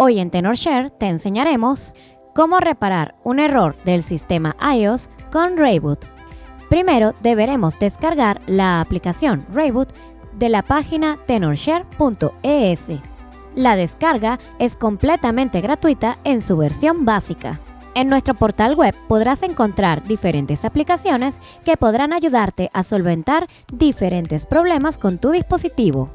Hoy en TenorShare te enseñaremos cómo reparar un error del sistema iOS con Rayboot. Primero deberemos descargar la aplicación Rayboot de la página tenorshare.es. La descarga es completamente gratuita en su versión básica. En nuestro portal web podrás encontrar diferentes aplicaciones que podrán ayudarte a solventar diferentes problemas con tu dispositivo.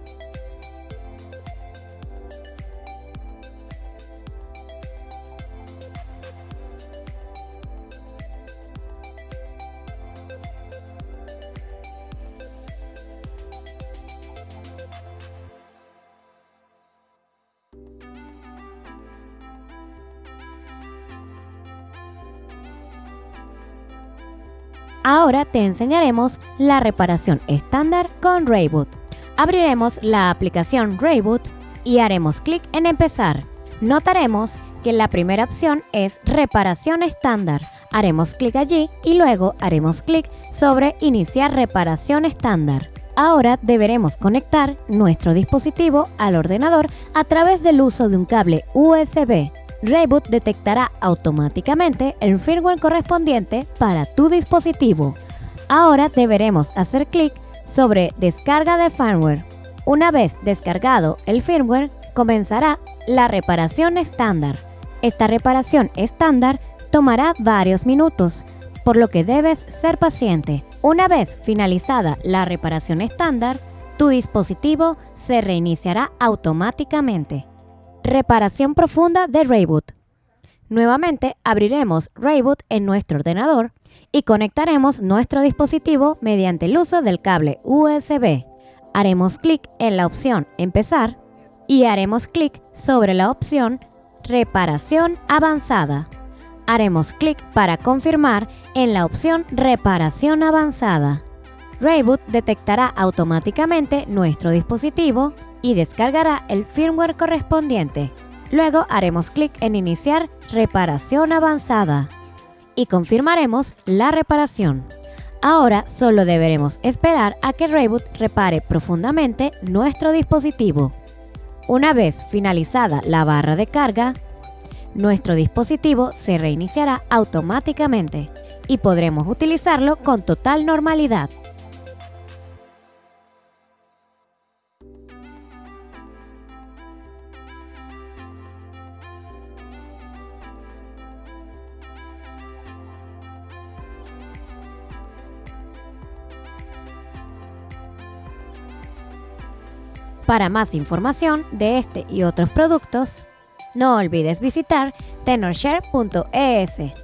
Ahora te enseñaremos la reparación estándar con Rayboot. Abriremos la aplicación Rayboot y haremos clic en empezar. Notaremos que la primera opción es reparación estándar. Haremos clic allí y luego haremos clic sobre iniciar reparación estándar. Ahora deberemos conectar nuestro dispositivo al ordenador a través del uso de un cable USB. Rayboot detectará automáticamente el firmware correspondiente para tu dispositivo. Ahora deberemos hacer clic sobre Descarga de firmware. Una vez descargado el firmware, comenzará la reparación estándar. Esta reparación estándar tomará varios minutos, por lo que debes ser paciente. Una vez finalizada la reparación estándar, tu dispositivo se reiniciará automáticamente. Reparación profunda de Rayboot. Nuevamente abriremos Rayboot en nuestro ordenador y conectaremos nuestro dispositivo mediante el uso del cable USB. Haremos clic en la opción Empezar y haremos clic sobre la opción Reparación avanzada. Haremos clic para confirmar en la opción Reparación avanzada. Rayboot detectará automáticamente nuestro dispositivo y descargará el firmware correspondiente. Luego haremos clic en Iniciar reparación avanzada y confirmaremos la reparación. Ahora solo deberemos esperar a que Rayboot repare profundamente nuestro dispositivo. Una vez finalizada la barra de carga, nuestro dispositivo se reiniciará automáticamente y podremos utilizarlo con total normalidad. Para más información de este y otros productos, no olvides visitar tenorshare.es.